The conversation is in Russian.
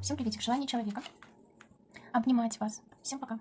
Всем приветик. Желание человека. Обнимать вас. Всем пока.